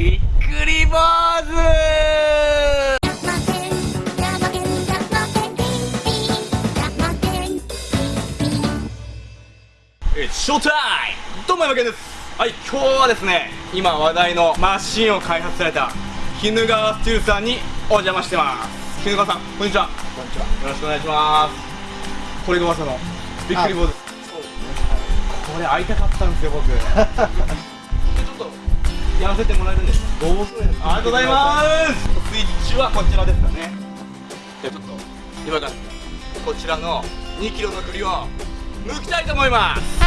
びっくり坊主。えショータイムどうも山健です。はい今日はですね今話題のマシンを開発された絹川スチールさんにお邪魔してます。絹川さんこんにちは。こんにちは。よろしくお願いします。これが噂のびっくり坊主。そうですこれ会いたかったんですよ僕やらせてもらえるんです。どうぞありがとうございますスイッチはこちらですかねじゃあちょっと今からこちらの2キロの栗を剥きたいと思います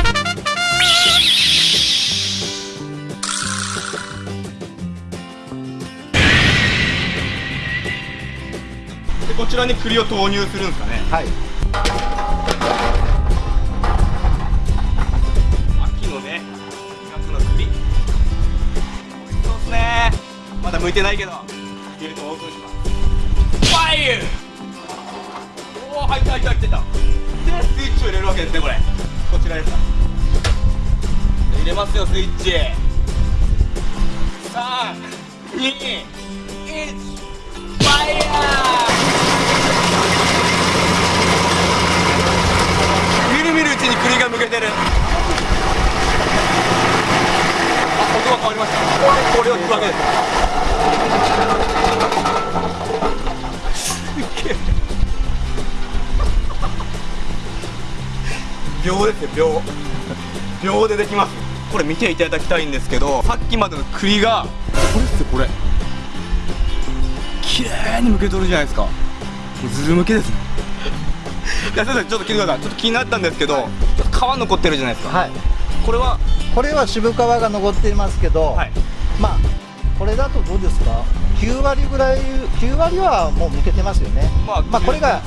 でこちらに栗を投入するんですかねはい。まだ剥いてないけど。入れるとオープンしますファイユおお入った入った入ってた。でスイッチを入れるわけですねこれ。こちらです入れますよスイッチ。3 2 1ファイヤー。みるみるうちに栗が剥けてる。あ音が変わりました。これを引くわけです。秒ですよ秒秒でできます。これ見ていただきたいんですけどさっきまでの栗がこれっすよこれ。綺麗に剥けとるじゃないですか。ずるむけですね。いや先生ちょっと聞いてくださいちょっと気になったんですけど、ちょっと皮残ってるじゃないですか、はい。これは？これは渋皮が残っていますけど、はい。まあこれだとどうですか？9割ぐらい9割はもう抜けてますよね。まあまあこれが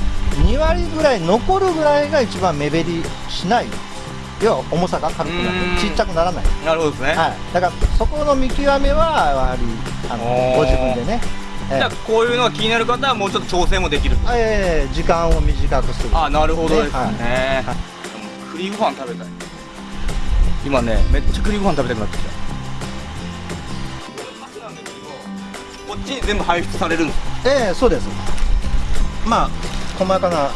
2割ぐらい残るぐらいが一番目減りしない。要は重さが軽くなうーんってちっちゃくならない。なるほどですね、はい。だからそこの見極めはやはりあのご自分でね。えじゃあこういうのが気になる方はもうちょっと調整もできるええ時間を短くする。あなるほどですねねはい栗ご飯食べたい今ねめっちゃ栗ご飯食べたくなってきたこっちに全部排出されるんですかええそうです。まあ細かな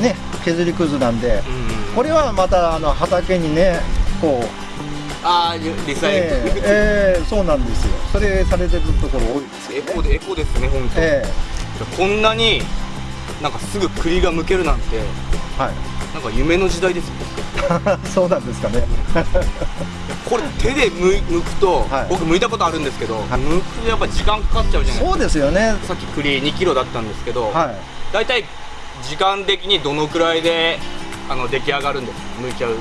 ね削りくずなんで、うんこれはまたあの畑にねこうああリサイえクル、えええそうなんですよ。それされてるところ多いですエコでエコですね本当、え。こんなになんかすぐ栗が剥けるなんてえはい。なんか夢の時代ですよ。そうなんですかね。これ手でむ剥くと、はい。僕剥いたことあるんですけど、い。剥くとやっぱ時間かかっちゃうじゃないですか。そうですよね。さっき栗2キロだったんですけど、はい。大体時間的にどのくらいであの出来上がるんですか？剥いちゃう。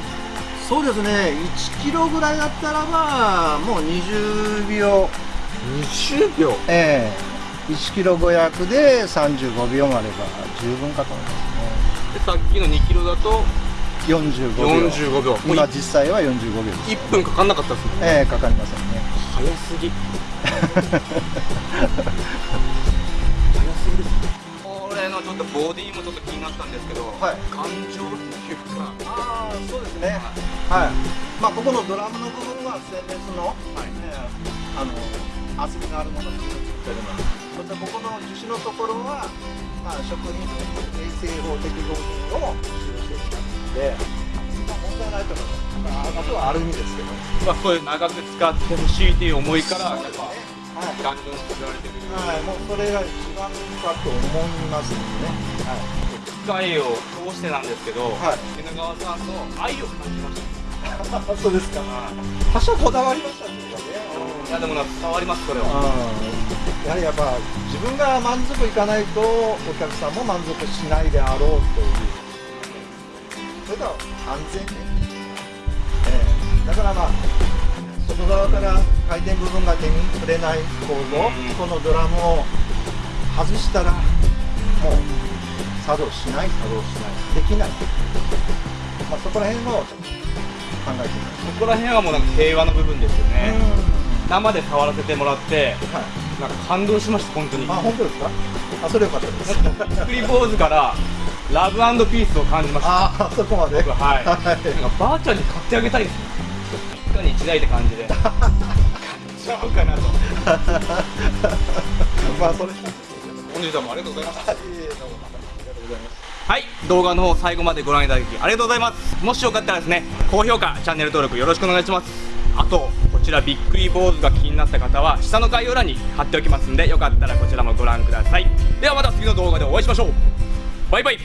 そうですね。1キロぐらいだったらばもう20秒。20秒？ええ1キロ500で35秒もあれば十分かと思いまでさっきの2キロだと？すね45秒。45秒。今い実際は45秒です。1分かかんなかったですもんね。ええかかりませんね。早すぎ。早すぎです。これのちょっとボディもちょっと気になったんですけど、はい。感情っていうか。ああそうですね。はい。まあここのドラムの部分はステンレスの、はい。ねあの厚みのあるものを作ってるのでそしてここの樹脂のところは、まあ、食品衛生法適合品を使用していますので、まあ、問題ないと思います、まあ、あとはアルミですけどまあ、そういう長く使ってほしいっていう思いからやっぱはい頑丈に作られてるはい、もうそれが一番かと思いますのでね。機械を通してなんですけど、はい絹川さんの愛を感じましたはい。そうですか。多少こだわりましたね。いやでもな伝わりますそれは。うん。やはりやっぱ自分が満足いかないとお客さんも満足しないであろうという。それと安全ね。ええ。だからまあ外側から回転部分が手に触れない構造、うん。このドラムを外したらもう作動しない作動しない。できない、まあ、そこら辺を考えてみまそこら辺はもうなんか平和の部分ですよす、ね、生で触らせてもらってはい、なんか感動しました本当に。あ本当ですか？あそれよかったです。作り坊主からラブピースを感じました。ああそこまで？僕はい。なんかはいばあちゃんに買ってあげたいです一家に一台って感じで。買っちゃおうかなと。まあそれ。本日はもうありがとうございました。はい。動画の方最後までご覧いただきありがとうございます。もしよかったらですね高評価チャンネル登録よろしくお願いします。あとこちらびっくり坊主が気になった方は下の概要欄に貼っておきますんでよかったらこちらもご覧ください。ではまた次の動画でお会いしましょう。バイバイ。